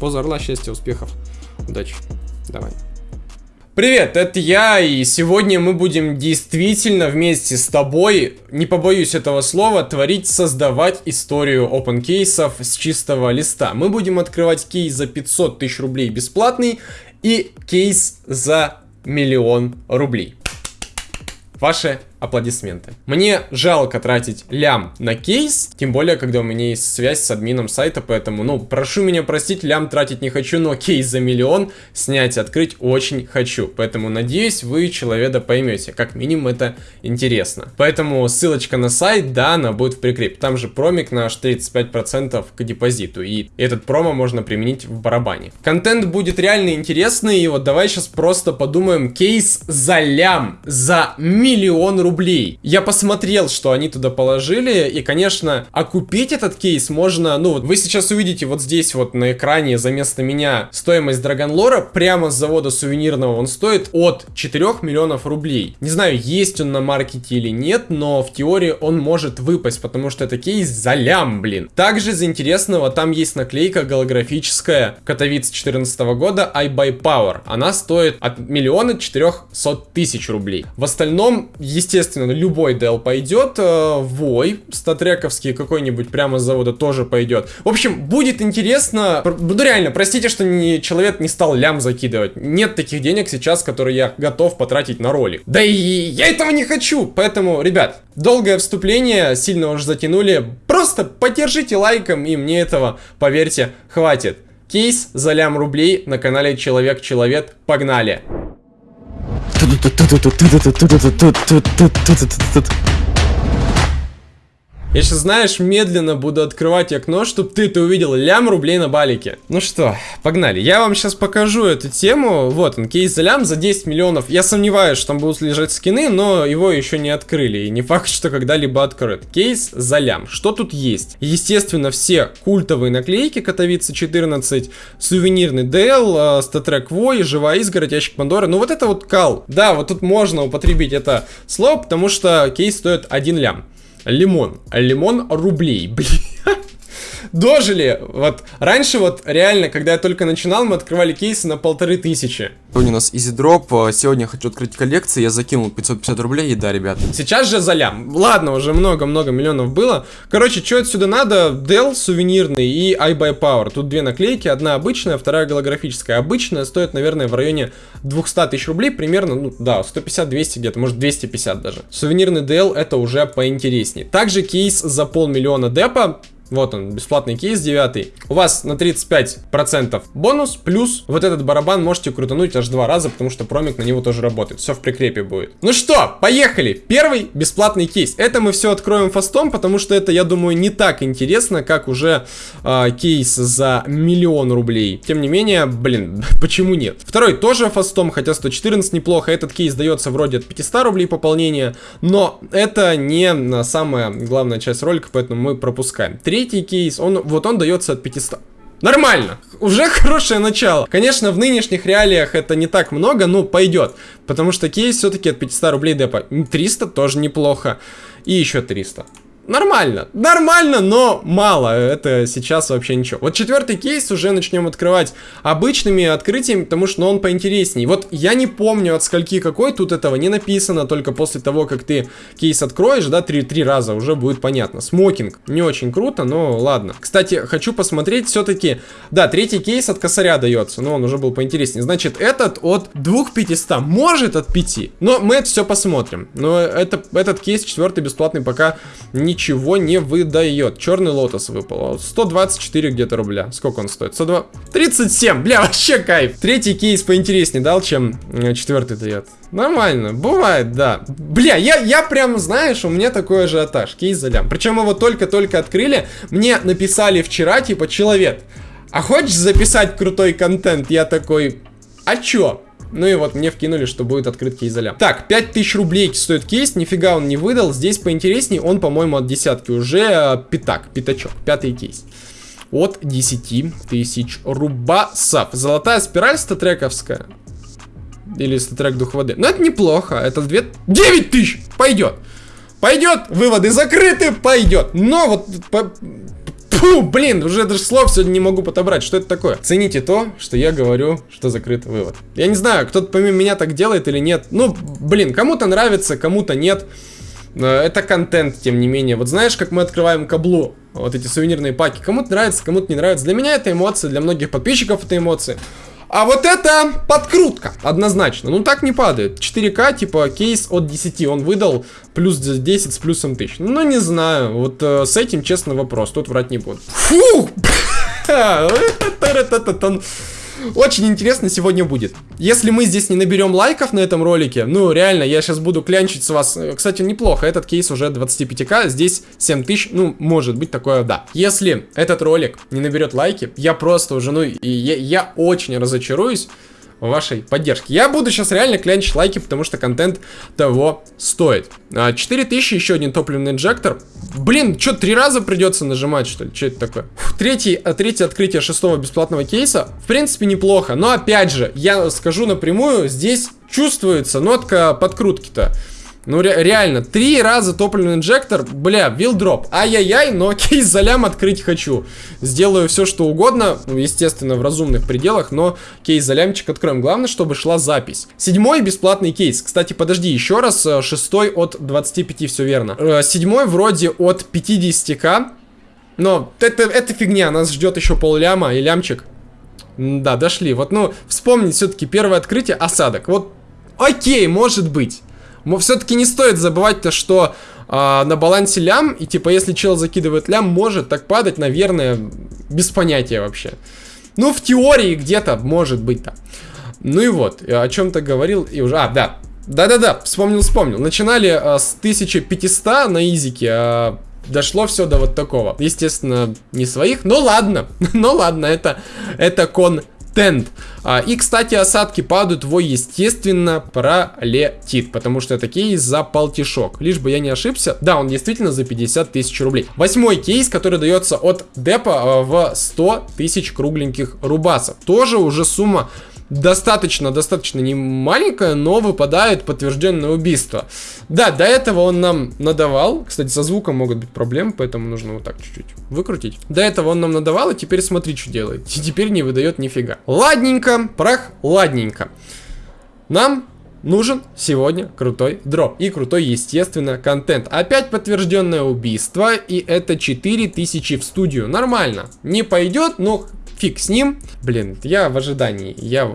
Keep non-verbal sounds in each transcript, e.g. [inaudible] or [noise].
Поза орла, счастья, успехов, удачи. Давай. Привет, это я, и сегодня мы будем действительно вместе с тобой, не побоюсь этого слова, творить, создавать историю open кейсов с чистого листа. Мы будем открывать кейс за 500 тысяч рублей бесплатный и кейс за миллион рублей. Ваши аплодисменты. Мне жалко тратить лям на кейс, тем более, когда у меня есть связь с админом сайта, поэтому, ну, прошу меня простить, лям тратить не хочу, но кейс за миллион снять и открыть очень хочу. Поэтому, надеюсь, вы человека поймете, как минимум это интересно. Поэтому ссылочка на сайт, да, она будет в прикрепе. Там же промик наш 35% к депозиту, и этот промо можно применить в барабане. Контент будет реально интересный, и вот давай сейчас просто подумаем, кейс за лям, за миллион рублей рублей. Я посмотрел, что они туда положили, и, конечно, окупить этот кейс можно, ну, вот вы сейчас увидите вот здесь вот на экране за место меня стоимость Драгонлора прямо с завода сувенирного, он стоит от 4 миллионов рублей. Не знаю, есть он на маркете или нет, но в теории он может выпасть, потому что это кейс за лям, блин. Также из интересного, там есть наклейка голографическая Катовиц 2014 года I buy power. Она стоит от миллиона 400 тысяч рублей. В остальном, естественно, естественно, любой DL пойдет. Э, Вой, статрековский какой-нибудь прямо с завода тоже пойдет. В общем, будет интересно. Ну реально, простите, что не, человек не стал лям закидывать. Нет таких денег сейчас, которые я готов потратить на ролик. Да и я этого не хочу. Поэтому, ребят, долгое вступление, сильно уже затянули. Просто поддержите лайком, и мне этого, поверьте, хватит. Кейс за лям рублей на канале Человек-Человек. Погнали! Тут, тут, тут, тут, тут, тут, тут, тут, тут, тут, тут, тут, тут, тут, тут, тут, я сейчас, знаешь, медленно буду открывать окно, чтобы ты-то увидел лям рублей на балике. Ну что, погнали. Я вам сейчас покажу эту тему. Вот он, кейс за лям за 10 миллионов. Я сомневаюсь, что там будут лежать скины, но его еще не открыли. И не факт, что когда-либо откроют. Кейс за лям. Что тут есть? Естественно, все культовые наклейки Катовица 14, сувенирный DL, StatTrak Вой, живая изгородь, ящик Пандоры. Ну вот это вот кал. Да, вот тут можно употребить это слово, потому что кейс стоит 1 лям. Лимон. Лимон рублей, блин дожили. Вот раньше вот реально, когда я только начинал, мы открывали кейсы на полторы тысячи. Сегодня у нас Easy Drop, сегодня хочу открыть коллекции, я закинул 550 рублей, и да, ребят. Сейчас же за лям. Ладно, уже много-много миллионов было. Короче, что отсюда надо? DL сувенирный и iBUYPOWER. Тут две наклейки, одна обычная, вторая голографическая. Обычная стоит, наверное, в районе 200 тысяч рублей, примерно, ну да, 150-200 где-то, может 250 даже. Сувенирный Dell это уже поинтереснее. Также кейс за полмиллиона депа, вот он, бесплатный кейс 9. У вас на 35% бонус, плюс вот этот барабан можете крутануть аж два раза, потому что промик на него тоже работает. Все в прикрепе будет. Ну что, поехали! Первый бесплатный кейс. Это мы все откроем фастом, потому что это, я думаю, не так интересно, как уже э, кейс за миллион рублей. Тем не менее, блин, [laughs] почему нет? Второй тоже фастом, хотя 114 неплохо. Этот кейс дается вроде от 500 рублей пополнения, но это не самая главная часть ролика, поэтому мы пропускаем. Третий третий кейс, он, вот он дается от 500. Нормально, уже [laughs] хорошее начало. Конечно, в нынешних реалиях это не так много, но пойдет. Потому что кейс все-таки от 500 рублей депа. 300 тоже неплохо. И еще 300. Нормально, нормально, но мало, это сейчас вообще ничего. Вот четвертый кейс уже начнем открывать обычными открытиями, потому что ну, он поинтереснее. Вот я не помню от скольки какой, тут этого не написано, только после того, как ты кейс откроешь, да, три, три раза уже будет понятно. Смокинг, не очень круто, но ладно. Кстати, хочу посмотреть все-таки, да, третий кейс от косаря дается, но он уже был поинтереснее. Значит, этот от 2500, может от 5, но мы это все посмотрим. Но это, этот кейс четвертый бесплатный пока не ничего не выдает. Черный лотос выпал. 124 где-то рубля. Сколько он стоит? 102... 37! Бля, вообще кайф. Третий кейс поинтереснее дал, чем э, четвертый дает. Нормально, бывает, да. Бля, я, я прям, знаешь, у меня такой ажиотаж. Кейс за лям. Причем его только-только открыли. Мне написали вчера, типа, человек, а хочешь записать крутой контент? Я такой, а чё? Ну и вот мне вкинули, что будет открыт кейс за Так, 5000 рублей стоит кейс, нифига он не выдал. Здесь поинтереснее, он, по-моему, от десятки уже э, пятак, пятачок, пятый кейс. От 10 тысяч рубасов. Золотая спираль статрековская. Или статрек дух воды. Но это неплохо. Это 2... 9 тысяч! Пойдет. Пойдет. Выводы закрыты. Пойдет. Но вот... По... Фу, блин, уже даже слов сегодня не могу подобрать. Что это такое? Цените то, что я говорю, что закрыт вывод. Я не знаю, кто-то помимо меня так делает или нет. Ну, блин, кому-то нравится, кому-то нет. Э, это контент, тем не менее. Вот знаешь, как мы открываем каблу, вот эти сувенирные паки. Кому-то нравится, кому-то не нравится. Для меня это эмоции, для многих подписчиков это эмоции. А вот это подкрутка, однозначно. Ну так не падает. 4К, типа кейс от 10 он выдал, плюс 10 с плюсом 1000. Ну не знаю, вот э, с этим честно вопрос, тут врать не буду. Фу! [laughs] Очень интересно сегодня будет. Если мы здесь не наберем лайков на этом ролике, ну реально, я сейчас буду клянчить с вас. Кстати, неплохо, этот кейс уже 25к, здесь 7000, ну может быть такое, да. Если этот ролик не наберет лайки, я просто уже, ну, и я, я очень разочаруюсь вашей поддержки. Я буду сейчас реально клянчить лайки, потому что контент того стоит. 4000, а, еще один топливный инжектор. Блин, что, три раза придется нажимать, что ли? Что это такое? Третий, а, третье открытие шестого бесплатного кейса. В принципе, неплохо. Но опять же, я скажу напрямую, здесь чувствуется нотка подкрутки-то. Ну, ре реально, три раза топливный инжектор, бля, вилдроп. Ай-яй-яй, но [laughs] кейс за лям открыть хочу. Сделаю все, что угодно, ну, естественно, в разумных пределах, но кейс за лямчик откроем. Главное, чтобы шла запись. Седьмой бесплатный кейс. Кстати, подожди, еще раз, э, шестой от 25, все верно. Э, седьмой вроде от 50к. Но это, это фигня, нас ждет еще пол ляма и лямчик. Да, дошли. Вот, ну, вспомнить все-таки первое открытие, осадок. Вот, окей, может быть. Все-таки не стоит забывать то, что а, на балансе лям, и типа если чел закидывает лям, может так падать, наверное, без понятия вообще. Ну, в теории где-то может быть так. Ну и вот, о чем-то говорил и уже... А, да. Да-да-да, вспомнил, вспомнил. Начинали а, с 1500 на изике, а дошло все до вот такого. Естественно, не своих, но ладно. [laughs] ну ладно, это, это кон Тент. А, и, кстати, осадки падают, его, естественно, пролетит, потому что это кейс за полтишок. Лишь бы я не ошибся. Да, он действительно за 50 тысяч рублей. Восьмой кейс, который дается от депа а, в 100 тысяч кругленьких рубасов. Тоже уже сумма достаточно, достаточно не маленькая, но выпадает подтвержденное убийство. Да, до этого он нам надавал. Кстати, со звуком могут быть проблемы, поэтому нужно вот так чуть-чуть выкрутить. До этого он нам надавал, и теперь смотри, что делает. [laughs] И теперь не выдает нифига. Ладненько, прах, ладненько. Нам нужен сегодня крутой дроп. И крутой, естественно, контент. Опять подтвержденное убийство, и это 4000 в студию. Нормально. Не пойдет, но фиг с ним. Блин, я в ожидании. Я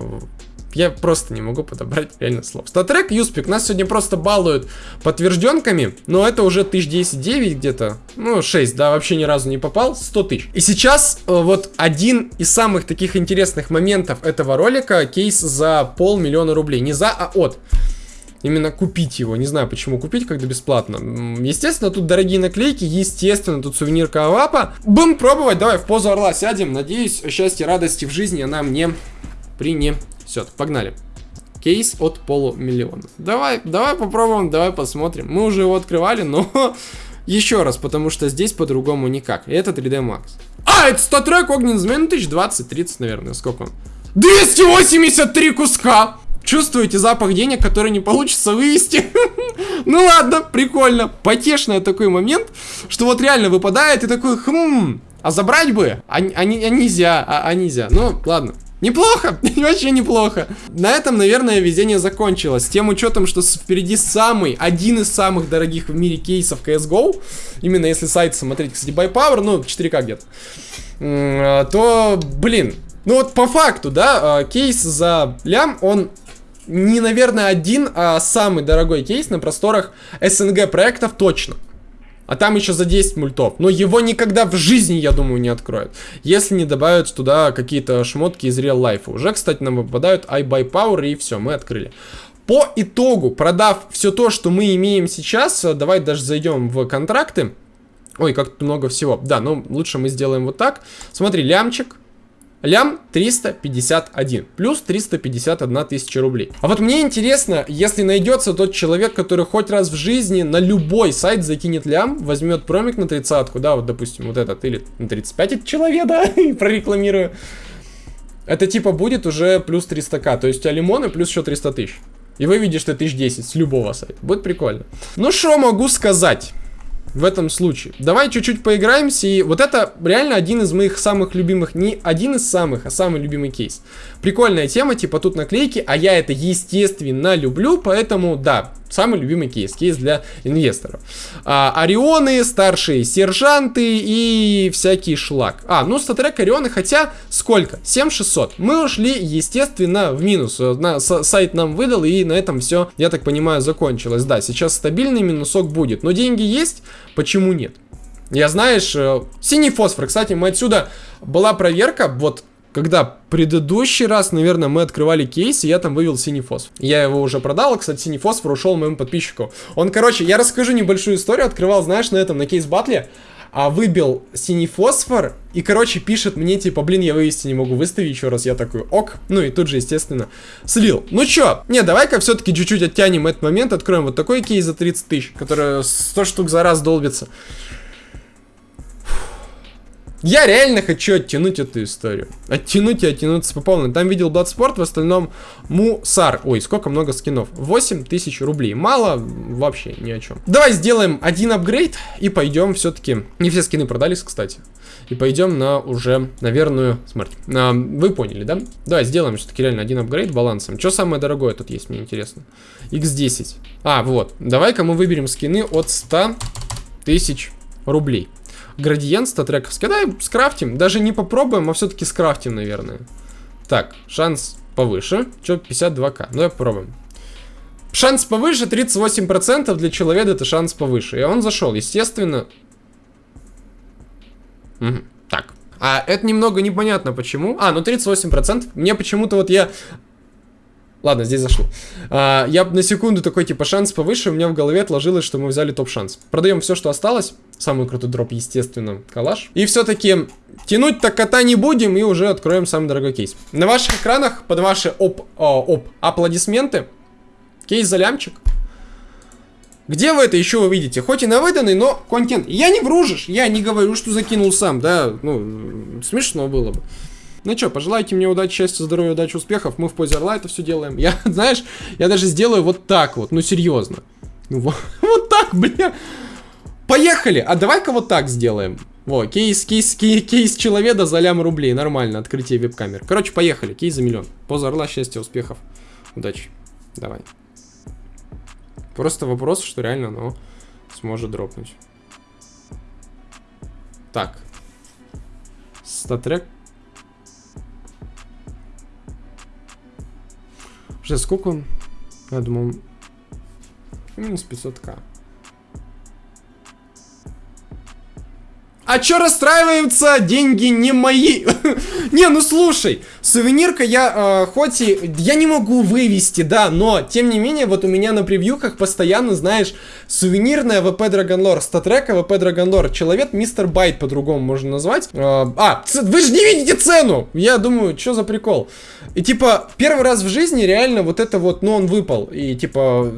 я просто не могу подобрать реально слов. Статрек, Юспик нас сегодня просто балуют подтвержденками, но это уже 1010 где-то, ну 6, да, вообще ни разу не попал, 100 тысяч. И сейчас э, вот один из самых таких интересных моментов этого ролика, кейс за полмиллиона рублей, не за, а от именно купить его. Не знаю, почему купить, когда бесплатно. Естественно, тут дорогие наклейки, естественно, тут сувенир Кавапа. Будем пробовать, давай в позу орла сядем. Надеюсь, счастье, радости в жизни она мне принесет. Погнали. Кейс от полумиллиона. Давай, давай попробуем, давай посмотрим. Мы уже его открывали, но [laughs] еще раз, потому что здесь по-другому никак. Это 3D Max. А, это статрек огненный змей, ну 1020-30, наверное, сколько он? 283 куска! Чувствуете запах денег, который не получится вывести? [laughs] ну ладно, прикольно. Потешный такой момент, что вот реально выпадает и такой, хм, а забрать бы? А, а, а нельзя, а, а нельзя. Ну, ладно. Неплохо, [laughs] вообще неплохо. На этом, наверное, везение закончилось. С тем учетом, что впереди самый, один из самых дорогих в мире кейсов CSGO, именно если сайт смотреть, кстати, by Power, ну, 4К где-то, а, то, блин, ну вот по факту, да, а, кейс за лям, он не, наверное, один, а самый дорогой кейс на просторах СНГ проектов точно. А там еще за 10 мультов. Но его никогда в жизни, я думаю, не откроют. Если не добавят туда какие-то шмотки из Real Life. Уже, кстати, нам выпадают iBuy Power и все, мы открыли. По итогу, продав все то, что мы имеем сейчас, э, давай даже зайдем в контракты. Ой, как много всего. Да, ну лучше мы сделаем вот так. Смотри, лямчик, Лям 351, плюс 351 тысяча рублей. А вот мне интересно, если найдется тот человек, который хоть раз в жизни на любой сайт закинет лям, возьмет промик на тридцатку, да, вот допустим вот этот, или на 35 это человек, да, [laughs] и прорекламирую. Это типа будет уже плюс 300к, то есть тебя лимоны плюс еще 300 тысяч. И вы видите, что 1010 с любого сайта. Будет прикольно. Ну что могу сказать? В этом случае. Давай чуть-чуть поиграемся, и вот это реально один из моих самых любимых, не один из самых, а самый любимый кейс. Прикольная тема, типа тут наклейки, а я это естественно люблю, поэтому да, самый любимый кейс, кейс для инвесторов. А, Орионы, старшие сержанты и всякий шлак. А, ну статрек Орионы, хотя сколько? 7600. Мы ушли, естественно, в минус. На, сайт нам выдал, и на этом все, я так понимаю, закончилось. Да, сейчас стабильный минусок будет, но деньги есть, почему нет? Я, знаешь, э, синий фосфор, кстати, мы отсюда, была проверка, вот когда предыдущий раз, наверное, мы открывали кейс, и я там вывел синий фосфор. Я его уже продал, кстати, синий фосфор ушел моему подписчику. Он, короче, я расскажу небольшую историю, открывал, знаешь, на этом, на кейс батле, а выбил синий фосфор, и, короче, пишет мне, типа, блин, я вывести не могу, выстави еще раз. Я такой, ок. Ну и тут же, естественно, слил. Ну чё, не, давай-ка все-таки чуть-чуть оттянем этот момент, откроем вот такой кейс за 30 тысяч, который 100 штук за раз долбится. Я реально хочу оттянуть эту историю. Оттянуть и оттянуться по полной. Там видел Bloodsport, в остальном Мусар. Ой, сколько много скинов. 8 тысяч рублей. Мало вообще ни о чем. Давай сделаем один апгрейд и пойдем все-таки. Не все скины продались, кстати. И пойдем на уже на верную смерть. А, вы поняли, да? Давай сделаем все-таки реально один апгрейд балансом. Что самое дорогое тут есть, мне интересно? X10. А, вот. Давай-ка мы выберем скины от 100 тысяч рублей. Градиент статрековский. Давай скрафтим. Даже не попробуем, а все-таки скрафтим, наверное. Так, шанс повыше. Че, 52к. Ну, давай попробуем. Шанс повыше, 38% для человека это шанс повыше. И он зашел, естественно. Угу. Так. А это немного непонятно почему. А, ну 38%. Мне почему-то вот я Ладно, здесь зашло. А, я на секунду такой, типа, шанс повыше, у меня в голове отложилось, что мы взяли топ-шанс. Продаем все, что осталось. Самый крутой дроп, естественно, калаш. И все-таки тянуть так кота не будем и уже откроем самый дорогой кейс. На ваших экранах, под ваши оп, о, оп, аплодисменты, кейс за лямчик. Где вы это еще увидите? Хоть и на выданный, но контент. Я не вружишь, я не говорю, что закинул сам, да, ну, смешно было бы. Ну что, пожелайте мне удачи, счастья, здоровья, удачи, успехов. Мы в позе орла это все делаем. Я, [laughs] знаешь, я даже сделаю вот так вот. Ну, серьезно. Ну, вот, [laughs] вот так, бля. Поехали! А давай-ка вот так сделаем. Во, кейс, кейс, кейс, кейс человека за лям рублей. Нормально, открытие веб-камер. Короче, поехали. Кейс за миллион. Поза орла, счастья, успехов. Удачи. Давай. Просто вопрос, что реально оно сможет дропнуть. Так. Статрек Уже сколько он? Я думал, минус 500к. А чё расстраиваются? Деньги не мои. [laughs] не, ну слушай, сувенирка я, э, хоть и, я не могу вывести, да, но, тем не менее, вот у меня на превьюхах постоянно, знаешь, сувенирная AWP Dragon Lore, StatTrak AWP Dragon Lore, человек Мистер Байт по-другому можно назвать. Э, а, вы же не видите цену! Я думаю, что за прикол? И типа, первый раз в жизни реально вот это вот, ну он выпал. И типа,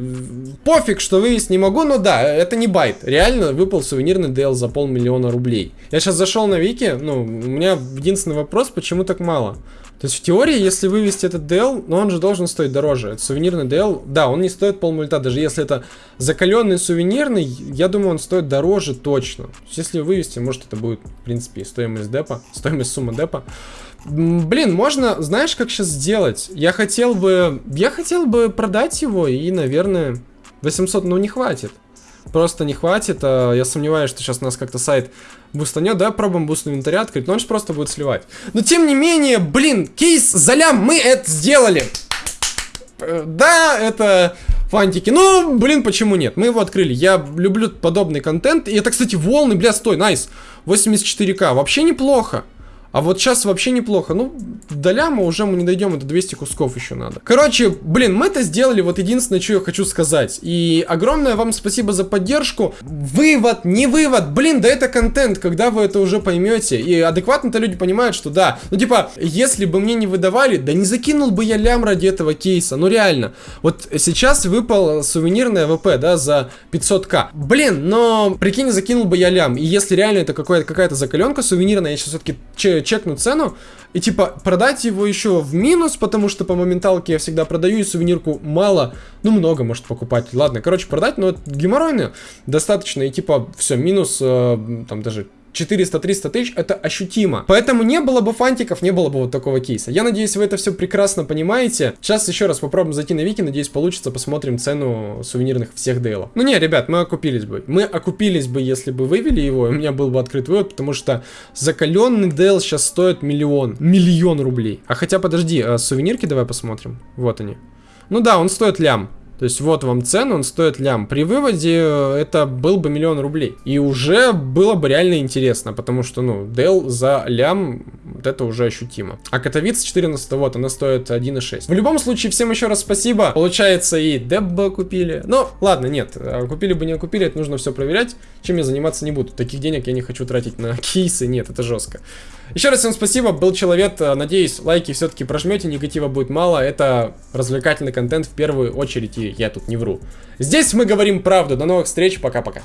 пофиг, что вывести не могу, но да, это не байт. Реально выпал сувенирный DL за полмиллиона рублей. Я сейчас зашел на Вики, ну, у меня единственный вопрос, почему так мало? То есть в теории, если вывести этот DL, ну он же должен стоить дороже. Это сувенирный DL, да, он не стоит полмульта, даже если это закаленный сувенирный, я думаю, он стоит дороже точно. Если вывести, может это будет, в принципе, стоимость депа, стоимость суммы депа. Блин, можно, знаешь, как сейчас сделать? Я хотел бы, я хотел бы продать его и, наверное, 800, ну не хватит. Просто не хватит, а я сомневаюсь, что сейчас у нас как-то сайт бустанет. Давай пробуем буст инвентаря открыть, но он же просто будет сливать. Но тем не менее, блин, кейс за лям, мы это сделали. Э, да, это фантики. Ну, блин, почему нет? Мы его открыли. Я люблю подобный контент. И это, кстати, волны, бля, стой, найс. 84к. Вообще неплохо. А вот сейчас вообще неплохо. Ну, до ляма уже мы не дойдем, это 200 кусков еще надо. Короче, блин, мы это сделали, вот единственное, что я хочу сказать. И огромное вам спасибо за поддержку. Вывод, не вывод, блин, да это контент, когда вы это уже поймете. И адекватно-то люди понимают, что да. Ну, типа, если бы мне не выдавали, да не закинул бы я лям ради этого кейса. Ну, реально. Вот сейчас выпал сувенирное ВП, да, за 500к. Блин, но, прикинь, закинул бы я лям. И если реально это какая-то закаленка сувенирная, я сейчас все-таки чекну цену и типа продать его еще в минус, потому что по моменталке я всегда продаю и сувенирку мало, ну много может покупать. Ладно, короче, продать, но геморройно достаточно и типа все, минус э, там даже 400-300 тысяч, это ощутимо. Поэтому не было бы фантиков, не было бы вот такого кейса. Я надеюсь, вы это все прекрасно понимаете. Сейчас еще раз попробуем зайти на Вики, надеюсь, получится, посмотрим цену сувенирных всех дейлов. Ну не, ребят, мы окупились бы. Мы окупились бы, если бы вывели его, у меня был бы открыт вывод, потому что закаленный дейл сейчас стоит миллион. Миллион рублей. А хотя, подожди, а сувенирки давай посмотрим. Вот они. Ну да, он стоит лям. То есть вот вам цену, он стоит лям. При выводе э, это был бы миллион рублей. И уже было бы реально интересно, потому что, ну, Dell за лям, вот это уже ощутимо. А Катовиц 14, вот, она стоит 1,6. В любом случае, всем еще раз спасибо. Получается, и Дебба купили. Ну, ладно, нет, а купили бы, не купили, это нужно все проверять. Чем я заниматься не буду. Таких денег я не хочу тратить на [laughs] кейсы, нет, это жестко. Еще раз всем спасибо, был человек, надеюсь, лайки все-таки прожмете, негатива будет мало, это развлекательный контент в первую очередь, и я тут не вру. Здесь мы говорим правду, до новых встреч, пока-пока.